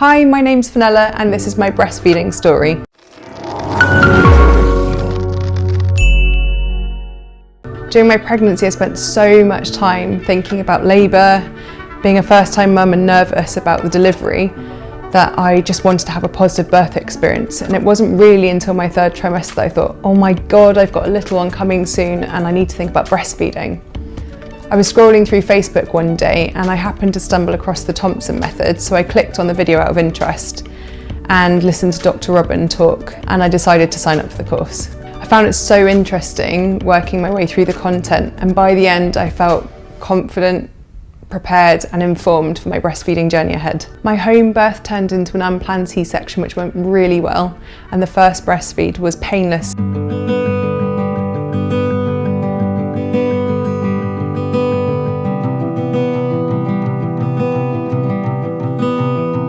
Hi, my name's Fenella and this is my breastfeeding story. During my pregnancy, I spent so much time thinking about labour, being a first time mum and nervous about the delivery that I just wanted to have a positive birth experience. And it wasn't really until my third trimester that I thought, oh my God, I've got a little one coming soon and I need to think about breastfeeding. I was scrolling through Facebook one day and I happened to stumble across the Thompson method, so I clicked on the video out of interest and listened to Dr. Robyn talk and I decided to sign up for the course. I found it so interesting working my way through the content and by the end I felt confident, prepared and informed for my breastfeeding journey ahead. My home birth turned into an unplanned C-section which went really well and the first breastfeed was painless.